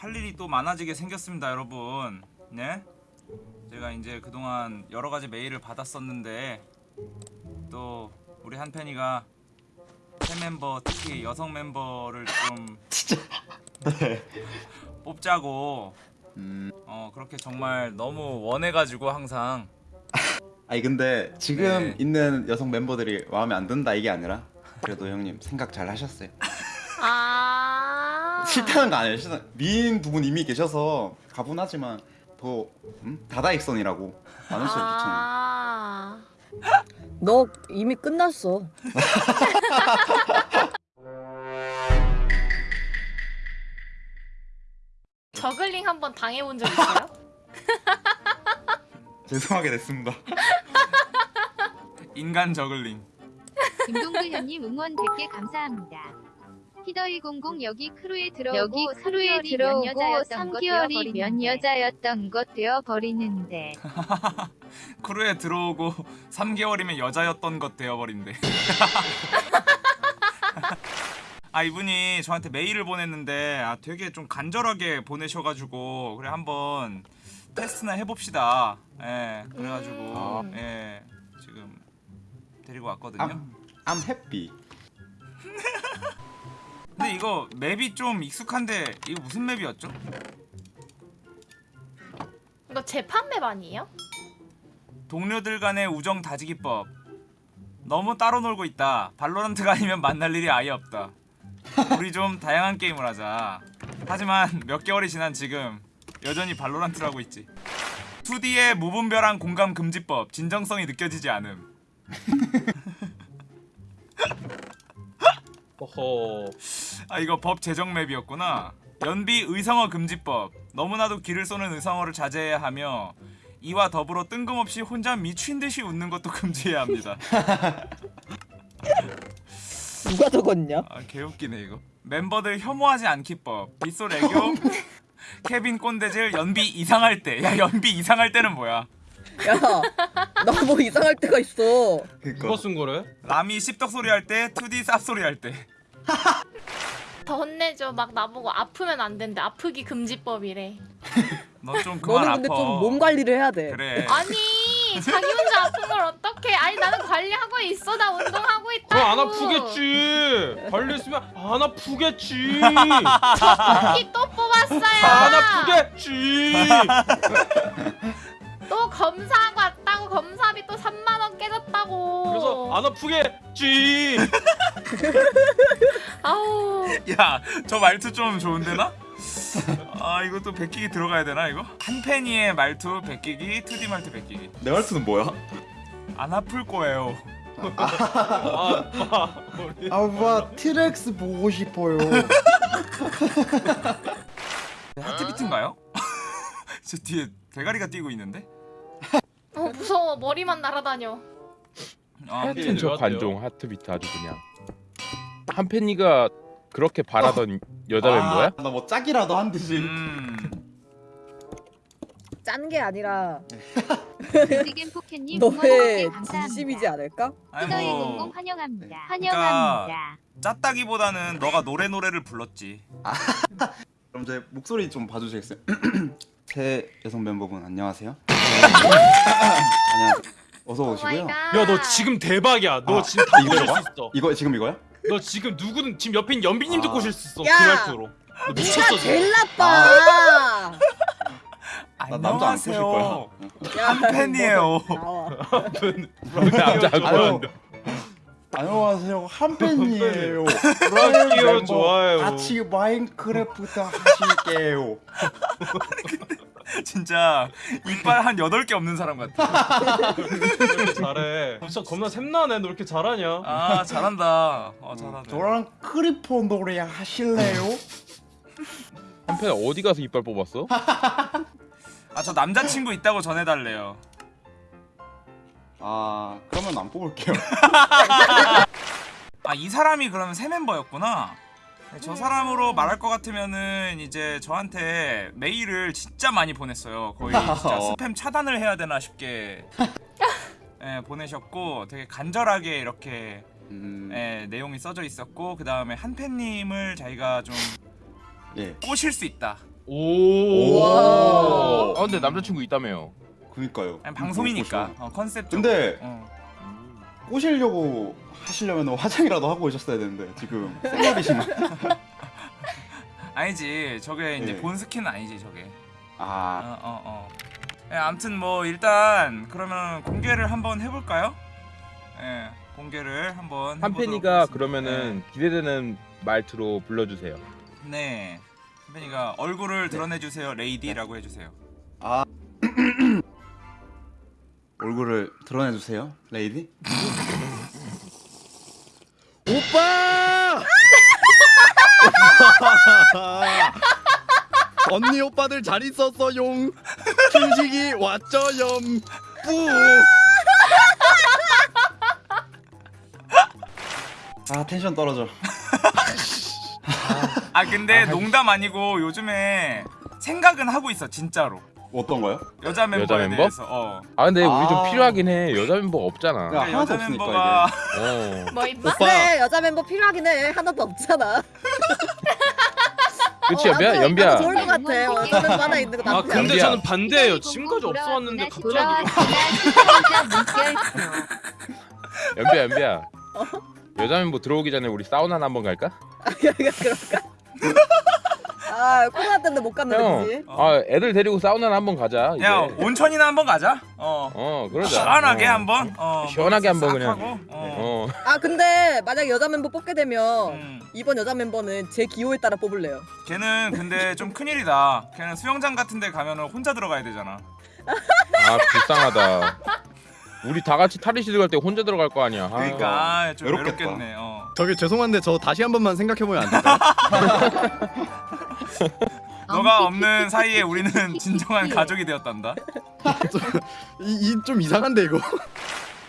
할 일이 또 많아지게 생겼습니다, 여러분. 네? 제가 이제 그동안 여러 가지 메일을 받았었는데 또 우리 한편이가 새 멤버 특히 여성 멤버를 좀 네. 뽑자고 음. 어 그렇게 정말 너무 원해가지고 항상 아니 근데 지금 네. 있는 여성 멤버들이 마음에 안 든다 이게 아니라 그래도 형님 생각 잘 하셨어요. 아. 싫다는 거 아니에요. 싫다. 미인 두분 이미 계셔서 가분하지만 더 음? 다다익선이라고 많으셔도 좋잖아요. 아. 너 이미 끝났어. 저글링 한번 당해본 적 있어요? 죄송하게 됐습니다. 인간 저글링 김동글 형님 응원 100개 감사합니다. 히더100 여기 크루에 들어오고 여기 크루에 3개월이 들어오고 면 여자였던 것 3개월이 면 되어버리는데. 여자였던 것 되어 버리는데 크루에 들어오고 3개월이면 여자였던 것 되어버린대 아 이분이 저한테 메일을 보냈는데 아 되게 좀 간절하게 보내셔가지고 그래 한번 테스트나 해봅시다 예 그래가지고 음. 예 지금 데리고 왔거든요 I'm, I'm. 근데 이거 맵이 좀 익숙한데 이거 무슨 맵이었죠? 이거 재판 맵 아니에요? 동료들 간의 우정 다지기법. 너무 따로 놀고 있다. 발로란트가 아니면 만날 일이 아예 없다. 우리 좀 다양한 게임을 하자. 하지만 몇 개월이 지난 지금 여전히 발로란트를 하고 있지. 2D의 무분별한 공감 금지법 진정성이 느껴지지 않음. 허허 아 이거 법 제정 맵이었구나. 연비 의성어 금지법. 너무나도 기를 쏘는 의성어를 자제해야 하며 이와 더불어 뜬금없이 혼자 미친 듯이 웃는 것도 금지해야 합니다. 누가 적었냐? 아 개웃기네 이거. 멤버들 혐오하지 않기법. 빗솔 애교. 케빈 꼰대질 연비 이상할 때야 연비 이상할 때는 뭐야? 야, 나 뭐 이상할 때가 있어. 누가 쓴 거래? 라미 씹덕 소리 할 때 2D 쌉 소리 할때 더 혼내줘. 막 나보고 아프면 안 된대. 아프기 금지법이래. 너 좀 그만 너는 아파 근데 좀몸 관리를 해야 돼. 그래 아니 자기 혼자 아픈 걸 어떡해? 아니 나는 관리하고 있어. 나 운동하고 있다. 그럼 안 아프겠지 관리했으면 안 아프겠지 또 뽑았어요. 안 아프겠지 또 검사하고 깨졌다고. 그래서 안 아프겠지 아우 야 저 말투 좀 좋은데나? 아 이것도 베끼기 들어가야 되나 이거? 한펜이의 말투 베끼기 2D 말투 베끼기 내 말투는 뭐야? 안 아플 거예요 아, 아빠 티렉스 보고 싶어요. 하트비트인가요? 저 뒤에 대가리가 뛰고 있는데? 어, 무서워 머리만 날아다녀. 아, 하트- 하여튼 저 네, 관종 하트비트 아주 그냥 한팬이가 그렇게 바라던 여자 멤버야? 나 뭐 짝이라도 한 듯이. 음... 짠 게 아니라 뮤직앤 포켓님 응원 100개 너의 감사합니다. 진심이지 않을까? 아니 히더100 뭐 환영합니다. 환영합니다. 짰다기보다는 너가 노래 노래를 불렀지 그럼 제 목소리 좀 봐주시겠어요? 새 여성 멤버분 안녕하세요. 안녕하세요. 어서 오시고요. 야 너 지금 대박이야 너 아, 지금 다 이거요? 꼬실 수 있어 이거 지금 이거요? 너 지금 누구든 지금 옆에 있는 연비님도 아. 꼬실 수 있어 야! 그 말투로 너 미쳤어 지금 제일 나빠. 나 남자 안 꼬실 거야. 야, 한팬이에요 뭐, 나와. 남자 안 아유. 좋아한다. 안녕하세요 한팬이에요. 브라키오 좋아요 같이 마인크래프트 하실게요. 진짜 이빨 한 8개 없는 사람 같아. 잘해. 진짜 겁나 샘나네. 너 이렇게 잘하냐? 아 잘한다. 어 잘하네. 저랑 크리퍼 노래 하실래요? 한팬 어디 가서 이빨 뽑았어? 아 저 남자친구 있다고 전해달래요. 아 그러면 안 뽑을게요. 아 이 사람이 그러면 새 멤버였구나. 네, 저 사람으로 말할 것 같으면은 이제 저한테 메일을 진짜 많이 보냈어요 거의 진짜 어. 스팸 차단을 해야 되나 싶게 예, 보내셨고 되게 간절하게 이렇게 음, 예, 내용이 써져 있었고 그 다음에 한팬님을 자기가 좀 예. 꼬실 수 있다 오. 와. 아 근데 남자친구 있다며요. 그니까요. 방송이니까 어, 컨셉 근데 어. 꼬시려고 하시려면 화장이라도 하고 오셨어야 되는데 지금 생얼이시만. 아니지 저게 이제 예. 본 스킨은 아니지 저게 아 어 어 어, 예, 아무튼 뭐 일단 그러면 공개를 한번 해볼까요? 예 공개를 한번 한 해보도록 팬이가 하겠습니다. 그러면은 기대되는 말투로 불러주세요. 네, 네. 한 팬이가 얼굴을 드러내주세요 레이디라고 해주세요 얼굴을 드러내 주세요, 레이디. 오빠! 언니 오빠들 잘 있었어용. 춘식이 왔죠염. 뿌. 아 텐션 떨어져. 아 근데 농담 아니고 요즘에 생각은 하고 있어 진짜로 어떤 거요? 여자 멤버에 멤버? 대해서 어 아 근데 우리 좀 아. 필요하긴 해. 여자 멤버 없잖아. 야, 그러니까 하나도 여자 없으니까, 멤버가 어. 뭐 임마? 오빠. 그래 여자 멤버 필요하긴 해 하나도 없잖아 그치 어, 연비야 나도- 연비야. 좋을 것 같아 여자 멤버 하나 있는 거 아 나쁘지 근데 연비야. 저는 반대예요. 지금까지 없어왔는데 갑자기. 연비야 연비야. 여자 멤버 들어오기 전에 우리 사우나나 한번 갈까? 그럴까? 아 코로나 때문에 못 갔는데 형. 그지? 아 애들 데리고 사우나나 한번 가자. 이제. 야 온천이나 한번 가자 어 어 그러자. 시원하게 어. 한번 어, 시원하게 뭐 한번 싹 그냥. 하고, 어. 어. 아 근데 만약 여자 멤버 뽑게 되면 음. 이번 여자 멤버는 제 기호에 따라 뽑을래요 걔는 근데 좀 큰일이다 걔는 수영장 같은 데 가면은 혼자 들어가야 되잖아 아 불쌍하다. 우리 다 같이 탈의실 갈때 혼자 들어갈 거 아니야. 아. 그러니까 아, 좀 외롭겠다. 외롭겠네 어. 저기 죄송한데 저 다시 한 번만 생각해 보면 안 될까요? 너가 없는 사이에 우리는 진정한 가족이 되었단다 이좀 이상한데 이거.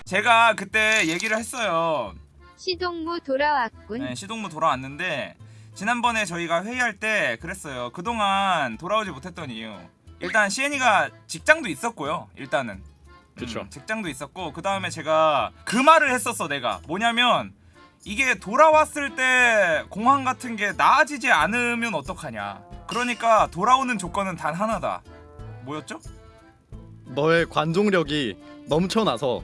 제가 그때 얘기를 했어요 시동무 돌아왔군. 네, 시동무 돌아왔는데 지난번에 저희가 회의할 때 그랬어요. 그동안 돌아오지 못했던 이유. 일단 시엔이가 직장도 있었고요. 일단은. 그쵸. 음, 직장도 있었고 그 다음에 제가 그 말을 했었어 내가. 뭐냐면 이게 돌아왔을 때 공항 같은 게 나아지지 않으면 어떡하냐. 그러니까 돌아오는 조건은 단 하나다. 뭐였죠? 너의 관종력이 넘쳐나서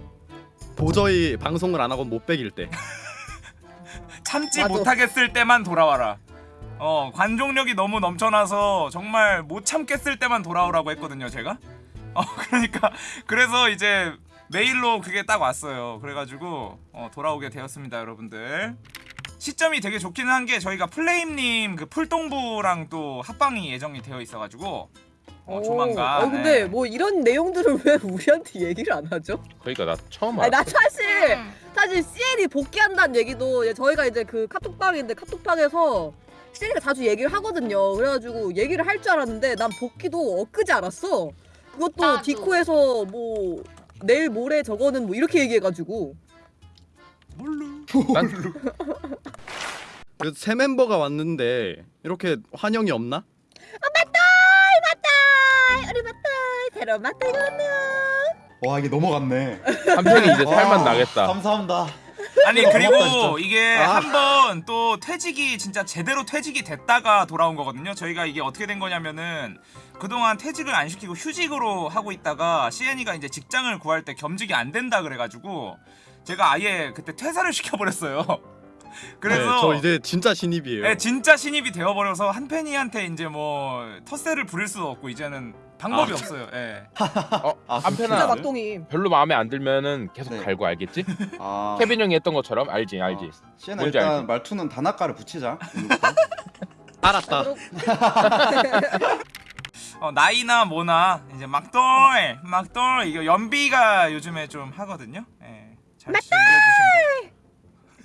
도저히 방송을 안 하고 못 빼길 때. 참지 맞아. 못하겠을 때만 돌아와라. 어 관종력이 너무 넘쳐나서 정말 못 참겠을 때만 돌아오라고 했거든요 제가. 어 그러니까 그래서 이제 메일로 그게 딱 왔어요. 그래가지고 어, 돌아오게 되었습니다 여러분들. 시점이 되게 좋기는 한 게 저희가 플레임님 그 풀동부랑 또 합방이 예정이 되어 있어가지고 어, 조만간. 어 근데 네. 뭐 이런 내용들을 왜 우리한테 얘기를 안 하죠? 그러니까 나 처음 아니 알아. 나 사실 음. 사실 CN이 복귀한다는 얘기도 저희가 이제 그 카톡방인데 카톡방에서 CN이가 자주 얘기를 하거든요. 그래가지고 얘기를 할 줄 알았는데 난 복귀도 엊그제 알았어. 그것도 나도. 디코에서 뭐 내일 모레 저거는 뭐 이렇게 얘기해가지고 난 그새 멤버가 왔는데 이렇게 환영이 없나? 맞다 우리 맞다 새로 맞다 이거는 와 이게 넘어갔네. 한편이 이제 살만 와, 나겠다. 감사합니다. 아니 그리고. 이게 아. 한번 또 퇴직이 진짜 제대로 퇴직이 됐다가 돌아온 거거든요. 저희가 이게 어떻게 된 거냐면은 그동안 퇴직을 안 시키고 휴직으로 하고 있다가 CN이가 이제 직장을 구할 때 겸직이 안 된다 그래가지고 제가 아예 그때 퇴사를 시켜버렸어요. 그래서 네, 저 이제 진짜 신입이에요. 네, 진짜 신입이 되어버려서 한 팬이한테 이제 뭐 텃세를 부릴 수도 없고 이제는 방법이 아. 없어요. 예. 어, 아, 한편아. 막동이 별로 마음에 안 들면은 계속 네. 갈고 알겠지? 아, 케빈 형이 했던 것처럼 알지 알지. 시엔아 뭔지 일단 알지? 말투는 단아가를 붙이자. 알았다. 어, 나이나 뭐나 이제 막돌 막돌 이거 연비가 요즘에 좀 하거든요. 예. 잘 즐겨주시면 돼요.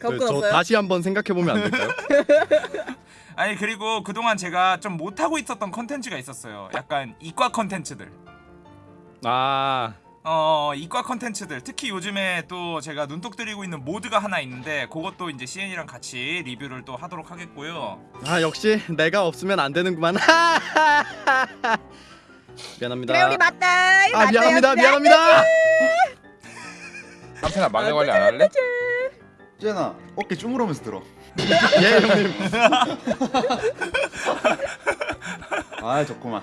네, 겪고 저 났어요? 다시 한번 생각해 보면 안 될까요? 아니 그리고 그동안 제가 좀 못하고 있었던 컨텐츠가 있었어요. 약간 이과 컨텐츠들. 아, 어 이과 컨텐츠들 특히 요즘에 또 제가 눈독 들이고 있는 모드가 하나 있는데 그것도 이제 CN이랑 같이 리뷰를 또 하도록 하겠고요. 아 역시 내가 없으면 안 되는구만. 미안합니다. 그래 우리 맞다 아 미안합니다. 미안합니다. 한편아 막내 관리 안 할래? 시엔아 어깨 주무르면서 들어. 예 형님. 아 좋구만.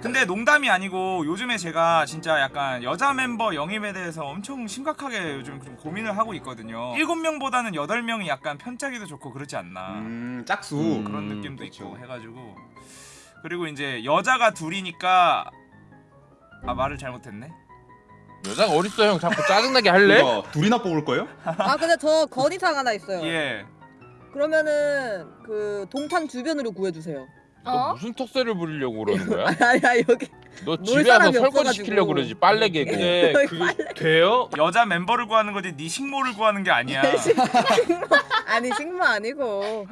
근데 농담이 아니고 요즘에 제가 진짜 약간 여자 멤버 영입에 대해서 엄청 심각하게 요즘 좀 고민을 하고 있거든요. 7명보다는 8명이 약간 편짜기도 좋고 그렇지 않나. 음 짝수. 음. 그런 느낌도 그쵸. 있고 해가지고 그리고 이제 여자가 둘이니까 아 말을 잘못했네. 여자가 어딨어 형 자꾸 짜증나게 할래? 이거 둘이나 뽑을 거예요? 아 근데 저 건의사항 하나 있어요. 예. 그러면은 그 동탄 주변으로 구해주세요. 너 어? 무슨 턱세를 부리려고 그러는 거야? 아니 아니 여기 너놀 집에 와서 설거지. 시키려고 그러지 빨래 개고 근데 그 돼요? 여자 멤버를 구하는 거지 네 식모를 구하는 게 아니야. 아니 식모 아니고